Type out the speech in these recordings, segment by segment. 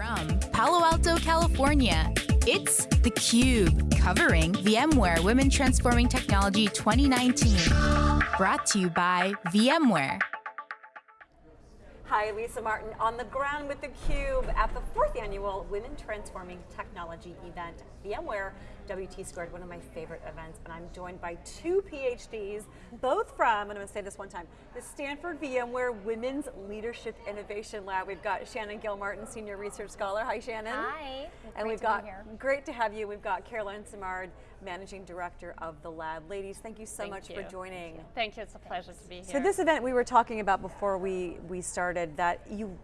From Palo Alto, California, it's theCUBE, covering VMware Women Transforming Technology 2019. Brought to you by VMware. Hi, Lisa Martin on the ground with theCUBE at the fourth annual Women Transforming Technology event, VMware WT Squared, one of my favorite events, and I'm joined by two PhDs, both from, and I'm going to say this one time, the Stanford VMware Women's Leadership Innovation Lab. We've got Shannon Gilmartin, Senior Research Scholar. Hi, Shannon. Hi. And we've got, great to have you, we've got Caroline Simard, Managing Director of the lab. Ladies, thank you so thank much you. for joining. Thank you. thank you, it's a pleasure to be here. So this event we were talking about before we, we started that you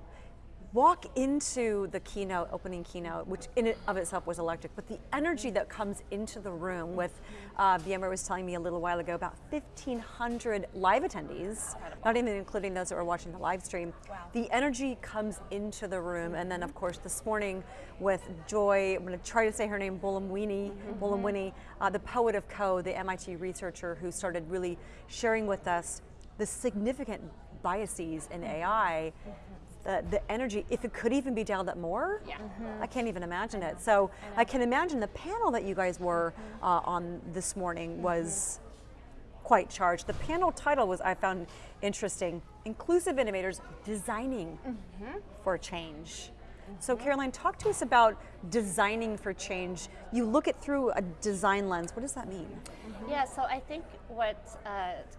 walk into the keynote, opening keynote, which in and of itself was electric, but the energy that comes into the room with, uh, VMware was telling me a little while ago about 1,500 live attendees, Incredible. not even including those that were watching the live stream. Wow. The energy comes into the room, and then of course this morning with Joy, I'm going to try to say her name, Buolamwini, mm -hmm. uh, the poet of code, the MIT researcher who started really sharing with us the significant biases in AI mm -hmm the, the energy, if it could even be dialed up more, yeah. Mm -hmm. I can't even imagine it. So I, I, can imagine the panel that you guys were uh, on this morning was mm -hmm. quite charged. The panel title was, I found interesting, Inclusive Innovators Designing mm -hmm. for Change. So mm-hmm. Caroline, talk to us about designing for change. You look it through a design lens. What does that mean? Mm -hmm. Yeah, so I think what uh,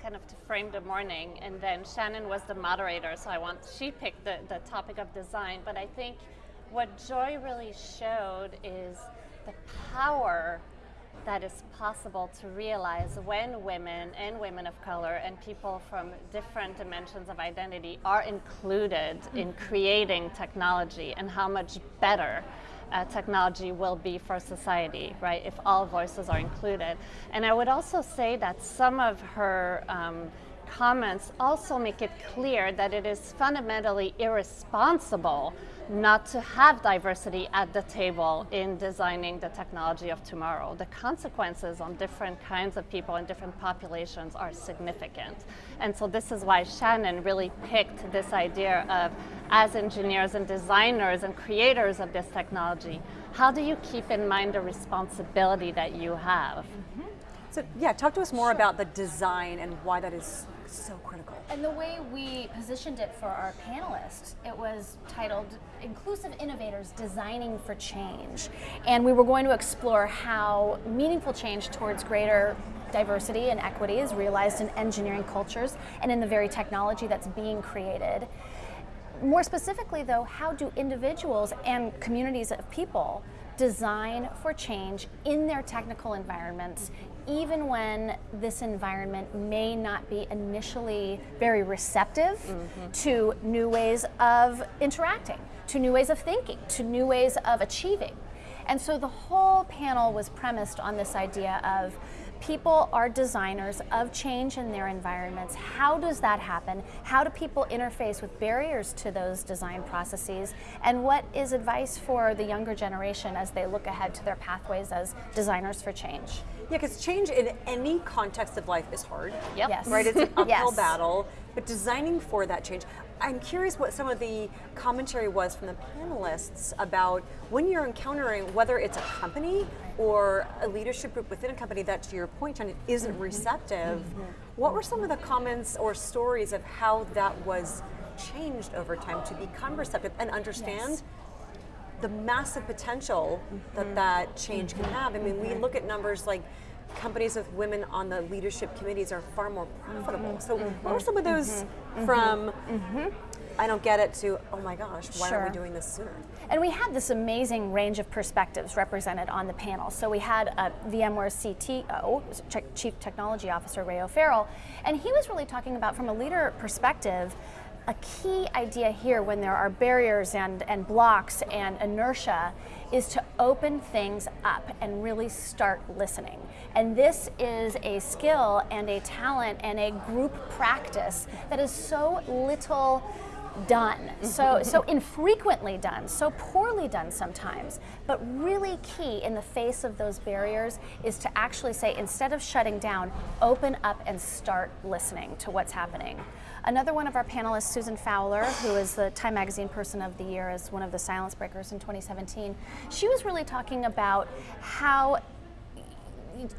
kind of to frame the morning, and then Shannon was the moderator, so I want she picked the, the topic of design. But I think what Joy really showed is the power that is possible to realize when women and women of color and people from different dimensions of identity are included in creating technology and how much better uh, technology will be for society, right, if all voices are included. And I would also say that some of her um, comments also make it clear that it is fundamentally irresponsible not to have diversity at the table in designing the technology of tomorrow. The consequences on different kinds of people and different populations are significant. And so this is why Shannon really picked this idea of, as engineers and designers and creators of this technology, how do you keep in mind the responsibility that you have? Mm -hmm. So yeah, talk to us more sure. about the design and why that is so critical. And the way we positioned it for our panelists, it was titled Inclusive Innovators Designing for Change. And we were going to explore how meaningful change towards greater diversity and equity is realized in engineering cultures and in the very technology that's being created. More specifically though, how do individuals and communities of people design for change in their technical environments even when this environment may not be initially very receptive mm -hmm. to new ways of interacting, to new ways of thinking, to new ways of achieving. And so the whole panel was premised on this idea of people are designers of change in their environments. How does that happen? How do people interface with barriers to those design processes? And what is advice for the younger generation as they look ahead to their pathways as designers for change? Yeah, because change in any context of life is hard. Yep. Yes. Right, it's an uphill yes. battle, but designing for that change. I'm curious what some of the commentary was from the panelists about when you're encountering whether it's a company or a leadership group within a company that, to your point, John, isn't mm -hmm. receptive. Mm -hmm. What were some of the comments or stories of how that was changed over time to become receptive and understand yes the massive potential that mm-hmm. that change can have. I mean, we look at numbers like companies with women on the leadership committees are far more profitable. Mm-hmm. So what are some of those mm-hmm. from I don't get it to, oh my gosh, why sure. aren't we doing this sooner? And we had this amazing range of perspectives represented on the panel. So we had a VMware CTO, Chief Technology Officer, Ray O'Farrell, and he was really talking about from a leader perspective, a key idea here when there are barriers and, and blocks and inertia is to open things up and really start listening. And this is a skill and a talent and a group practice that is so little done, so, so infrequently done, so poorly done sometimes. But really key in the face of those barriers is to actually say, instead of shutting down, open up and start listening to what's happening. Another one of our panelists, Susan Fowler, who is the Time Magazine Person of the Year as one of the Silence Breakers in 2017, she was really talking about how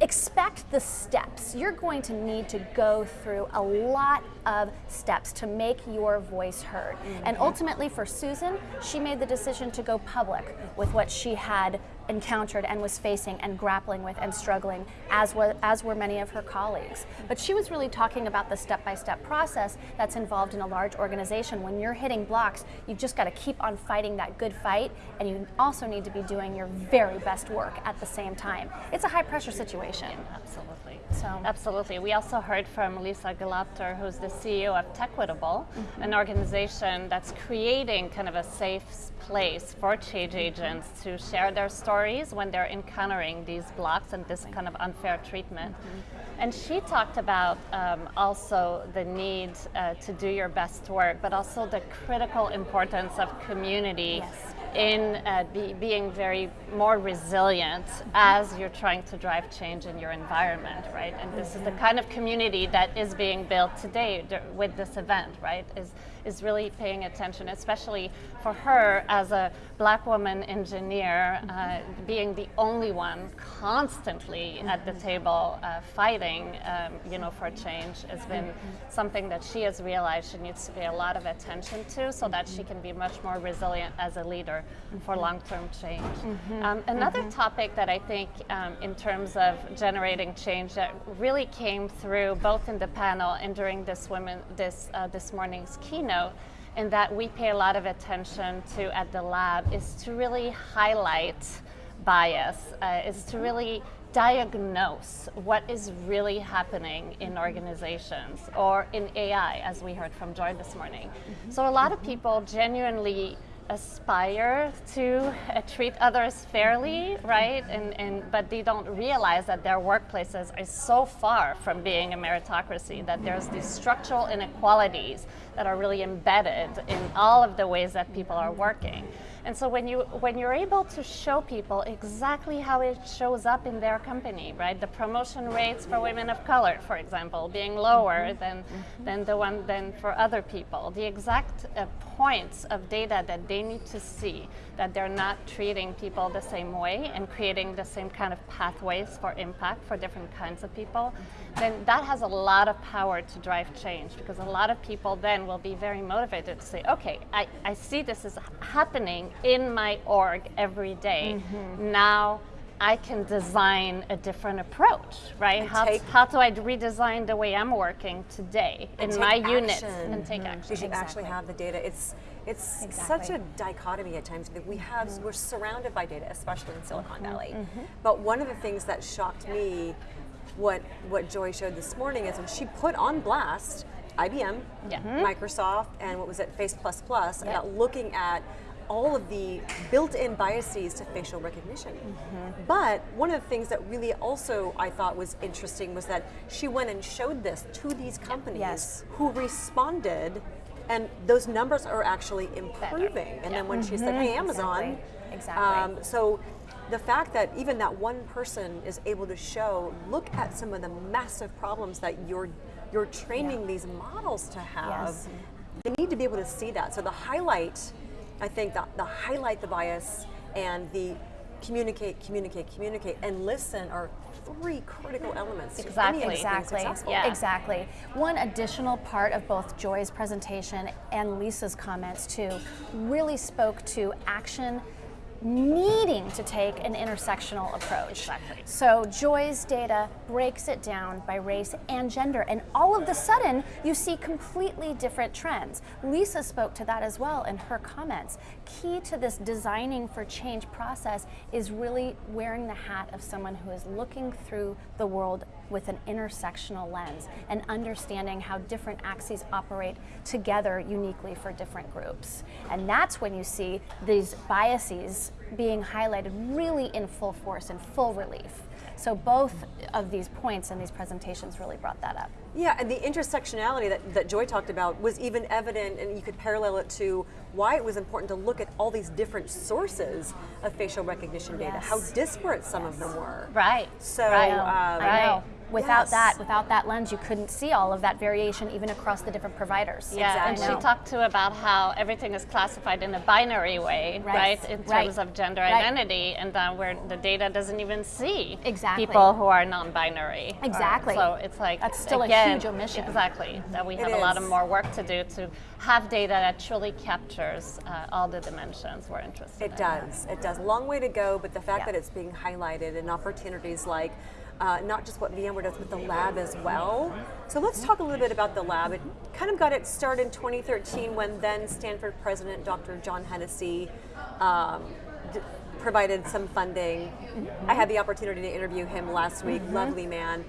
expect the steps. You're going to need to go through a lot of steps to make your voice heard. Mm -hmm. And ultimately for Susan, she made the decision to go public with what she had encountered and was facing and grappling with and struggling, as, was, as were many of her colleagues. But she was really talking about the step-by-step -step process that's involved in a large organization. When you're hitting blocks, you've just got to keep on fighting that good fight, and you also need to be doing your very best work at the same time. It's a high-pressure situation. Yeah, absolutely. So Absolutely. We also heard from Lisa Gelobter, who's the CEO of Techquitable, mm -hmm. an organization that's creating kind of a safe place for change agents to share their stories when they're encountering these blocks and this kind of unfair treatment. Mm -hmm. And she talked about um, also the need uh, to do your best work, but also the critical importance of community. Yes in uh, be, being very more resilient as you're trying to drive change in your environment, right? And this is the kind of community that is being built today with this event, right? Is is really paying attention, especially for her as a black woman engineer, uh, being the only one constantly at the table uh, fighting, um, you know, for change has been something that she has realized she needs to pay a lot of attention to, so that she can be much more resilient as a leader for long-term change. Mm-hmm. Um, another mm-hmm. topic that I think um, in terms of generating change that really came through both in the panel and during this women this uh, this morning's keynote and that we pay a lot of attention to at the lab is to really highlight bias, uh, is to really diagnose what is really happening in organizations or in AI, as we heard from Joy this morning. Mm -hmm. So a lot of people genuinely aspire to uh, treat others fairly, right? And, and, but they don't realize that their workplaces are so far from being a meritocracy, that there's these structural inequalities that are really embedded in all of the ways that people are working. And so when, you, when you're able to show people exactly how it shows up in their company, right? The promotion rates for women of color, for example, being lower mm -hmm. than, mm -hmm. than the one than for other people. The exact uh, points of data that they need to see that they're not treating people the same way and creating the same kind of pathways for impact for different kinds of people, mm -hmm. then that has a lot of power to drive change because a lot of people then will be very motivated to say, okay, I, I see this is happening in my org every day. Mm -hmm. Now I can design a different approach, right? How, how do I redesign the way I'm working today in my action. unit and take mm -hmm. action? You should exactly. actually have the data. It's it's exactly. such a dichotomy at times that we have. Mm -hmm. We're surrounded by data, especially in Silicon mm-hmm. Valley. Mm-hmm. But one of the things that shocked me, what what Joy showed this morning, is when she put on blast IBM, yeah. Microsoft, and what was it, Face Plus Plus, yep. about looking at all of the built-in biases to facial recognition. Mm -hmm. But one of the things that really also I thought was interesting was that she went and showed this to these companies yes. who responded and those numbers are actually improving. Better. And yeah. then when mm -hmm. she said, hey, mm-hmm. Amazon, exactly. exactly. Um, so the fact that even that one person is able to show, look at some of the massive problems that you're you're training yeah. these models to have. Yes. They need to be able to see that. So the highlight I think the, the highlight the bias and the communicate, communicate, communicate, and listen are three critical elements. Exactly, exactly, yeah. exactly. One additional part of both Joy's presentation and Lisa's comments too really spoke to action needing to take an intersectional approach. Exactly. So Joy's data breaks it down by race and gender, and all of the sudden you see completely different trends. Lisa spoke to that as well in her comments. Key to this designing for change process is really wearing the hat of someone who is looking through the world with an intersectional lens and understanding how different axes operate together uniquely for different groups. And that's when you see these biases being highlighted really in full force and full relief. So both of these points in these presentations really brought that up. Yeah, and the intersectionality that, that Joy talked about was even evident, and you could parallel it to why it was important to look at all these different sources of facial recognition data, yes. how disparate some yes. of them were. Right. So, right. Um, I know. Without Yes. that, without that lens, you couldn't see all of that variation even across the different providers. Yeah, Exactly. and she talked too about how everything is classified in a binary way, Right. right? In Right. terms of gender Right. identity, and then where the data doesn't even see Exactly. people who are non-binary. Or- Exactly. So it's like That's still a huge omission. Exactly. That we It have a lot of more work to do to have data that truly captures uh, all the dimensions we're interested in. It does. It does. Long way to go, but the fact Yeah. that it's being highlighted and opportunities like uh, not just what VMware does, but the lab as well. So let's talk a little bit about the lab. It kind of got its start in 2013 when then Stanford President Dr. John Hennessy um, provided some funding. I had the opportunity to interview him last week. Lovely man.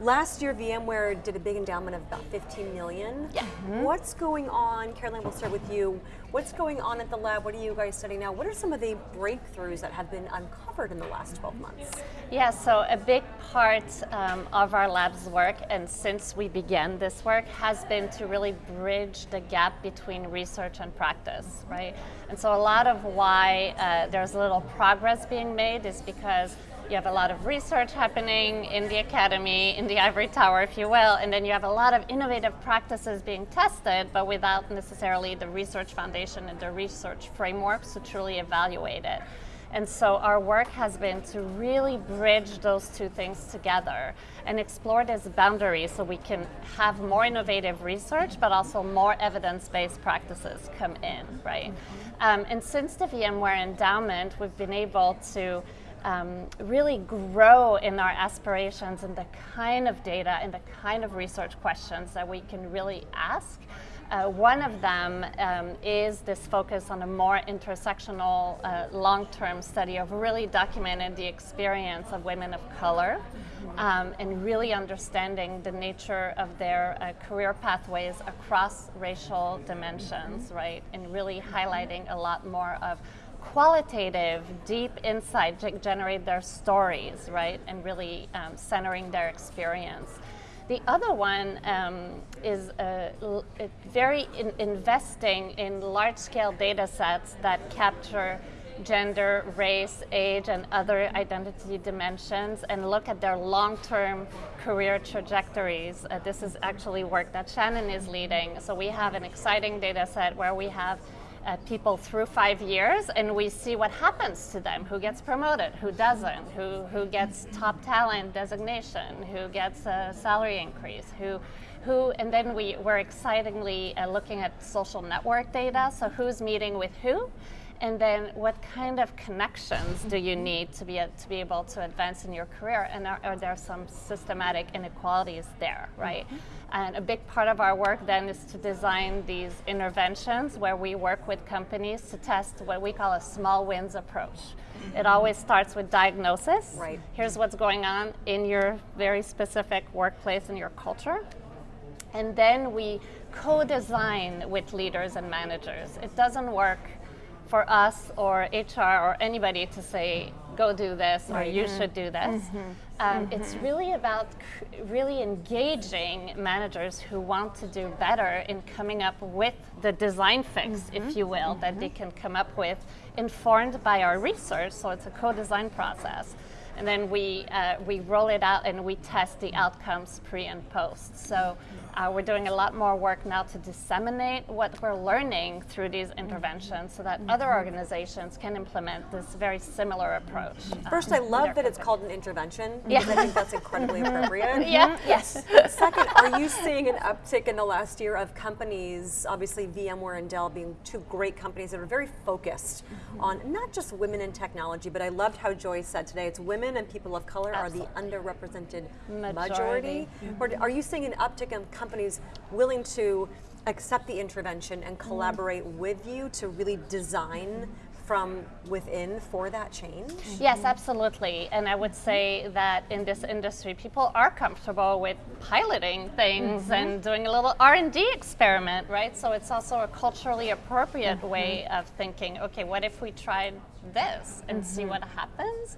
Last year, VMware did a big endowment of about 15 million. Yeah. What's going on? Caroline, we'll start with you. What's going on at the lab? What are you guys studying now? What are some of the breakthroughs that have been uncovered in the last 12 months? Yeah, so a big part um, of our lab's work, and since we began this work, has been to really bridge the gap between research and practice, right? And so a lot of why uh, there's a little progress being made is because you have a lot of research happening in the academy, in the ivory tower, if you will, and then you have a lot of innovative practices being tested, but without necessarily the research foundation and the research frameworks to truly evaluate it. And so our work has been to really bridge those two things together and explore this boundary so we can have more innovative research, but also more evidence-based practices come in, right? Um, and since the VMware endowment, we've been able to um, really grow in our aspirations and the kind of data and the kind of research questions that we can really ask. Uh, one of them um, is this focus on a more intersectional, uh, long-term study of really documenting the experience of women of color um, and really understanding the nature of their uh, career pathways across racial dimensions, right? And really highlighting a lot more of qualitative, deep insight to generate their stories, right? And really um, centering their experience. The other one um, is uh, very in investing in large scale data sets that capture gender, race, age, and other identity dimensions and look at their long term career trajectories. Uh, this is actually work that Shannon is leading. So we have an exciting data set where we have uh, people through five years and we see what happens to them. Who gets promoted? Who doesn't? Who, who gets top talent designation? Who gets a salary increase? Who who and then we, we're excitingly uh, looking at social network data. So who's meeting with who and then what kind of connections do you need to be, a, to be able to advance in your career? And are, are there some systematic inequalities there right? Mm-hmm. And a big part of our work then is to design these interventions where we work with companies to test what we call a small wins approach. Mm-hmm. It always starts with diagnosis. Right. here's what's going on in your very specific workplace and your culture. And then we co-design with leaders and managers. It doesn't work for us or HR or anybody to say, go do this or you mm-hmm. should do this. Mm-hmm. Um, mm-hmm. It's really about really engaging managers who want to do better in coming up with the design fix, if you will, that they can come up with, informed by our research. So it's a co-design process and then we uh, we roll it out and we test the outcomes pre and post. So uh, we're doing a lot more work now to disseminate what we're learning through these mm-hmm. interventions, so that mm-hmm. other organizations can implement this very similar approach. uh, First, I love that it's called an intervention because I think that's incredibly mm-hmm. appropriate. Yeah. Yes. Second, are you seeing an uptick in the last year of companies, obviously VMware and Dell being two great companies that are very focused on not just women in technology, but I loved how Joy said today it's women and people of color are the underrepresented majority. Majority. Or are you seeing an uptick in companies willing to accept the intervention and mm-hmm. collaborate with you to really design from within for that change? Yes, absolutely. And I would say that in this industry, people are comfortable with piloting things mm-hmm. and doing a little R&D experiment, right? So it's also a culturally appropriate mm-hmm. way of thinking, okay, what if we tried this and see mm-hmm. what happens?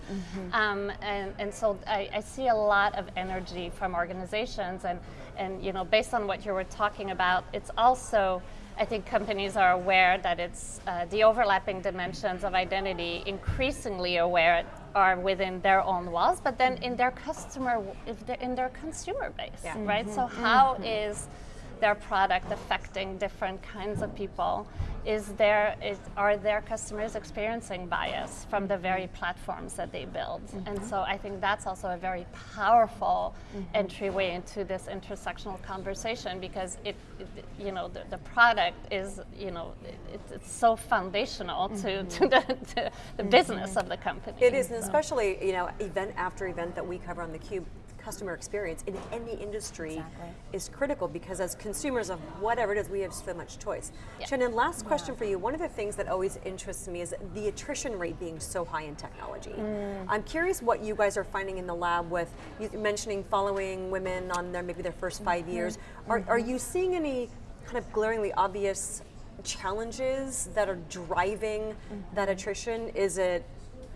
Um, and, and so I, I see a lot of energy from organizations and, and, you know, based on what you were talking about, it's also I think companies are aware that it's uh, the overlapping dimensions of identity, increasingly aware are within their own walls, but then in their customer, in their consumer base, Yeah. right? So how is their product affecting different kinds of people? Is there is, are their customers experiencing bias from the very platforms that they build? Mm-hmm. And so I think that's also a very powerful mm-hmm. entryway into this intersectional conversation because it, it you know the, the product is you know it, it's so foundational to, to mm-hmm. the, to the business of the company. It is, and So- especially you know, event after event that we cover on the Cube, customer experience in any industry Exactly. is critical because as consumers of whatever it is, we have so much choice. Yeah. Shannon, last question for you. One of the things that always interests me is the attrition rate being so high in technology. Mm. I'm curious what you guys are finding in the lab with you mentioning following women on their maybe their 1st 5 mm-hmm. years. Are, are you seeing any kind of glaringly obvious challenges that are driving mm-hmm. that attrition? Is it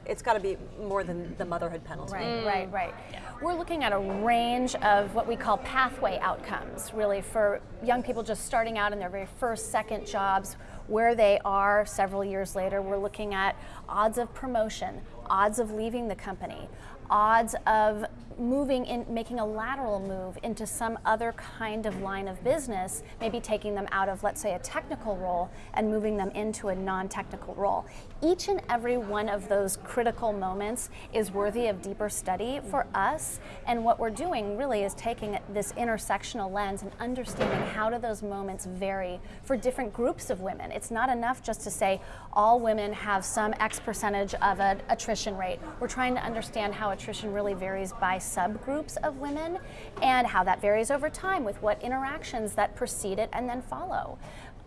it's got to be more than the motherhood penalty. Right, mm. right, right. We're looking at a range of what we call pathway outcomes, really, for young people just starting out in their very first, second jobs, where they are several years later. We're looking at odds of promotion, odds of leaving the company, odds of moving in, making a lateral move into some other kind of line of business, maybe taking them out of, let's say, a technical role and moving them into a non technical role. Each and every one of those critical moments is worthy of deeper study for us. And what we're doing really is taking this intersectional lens and understanding how do those moments vary for different groups of women. It's not enough just to say all women have some X percentage of an attrition rate. We're trying to understand how attrition really varies by subgroups of women and how that varies over time with what interactions that precede it and then follow.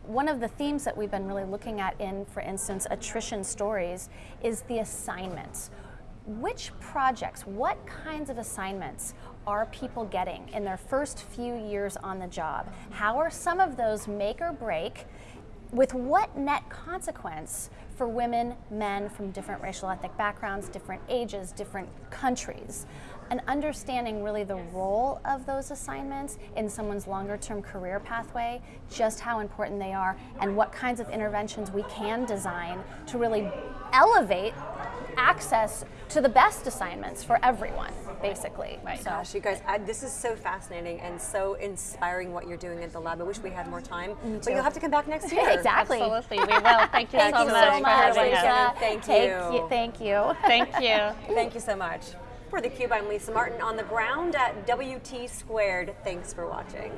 One of the themes that we've been really looking at in, for instance, attrition stories is the assignments. Which projects, what kinds of assignments are people getting in their first few years on the job? How are some of those make or break? With what net consequence for women, men from different racial ethnic backgrounds, different ages, different countries? And understanding really the role of those assignments in someone's longer term career pathway, just how important they are, and what kinds of interventions we can design to really elevate access to the best assignments for everyone, basically. Right. So, Gosh, you guys, I, this is so fascinating and so inspiring what you're doing at the lab. I wish we had more time, but you'll have to come back next year. exactly. Absolutely, we will. Thank you Thank so you much so for having us. Thank Take you. Thank you. Thank you. Thank you so much. For theCUBE, I'm Lisa Martin on the ground at WT Squared. Thanks for watching.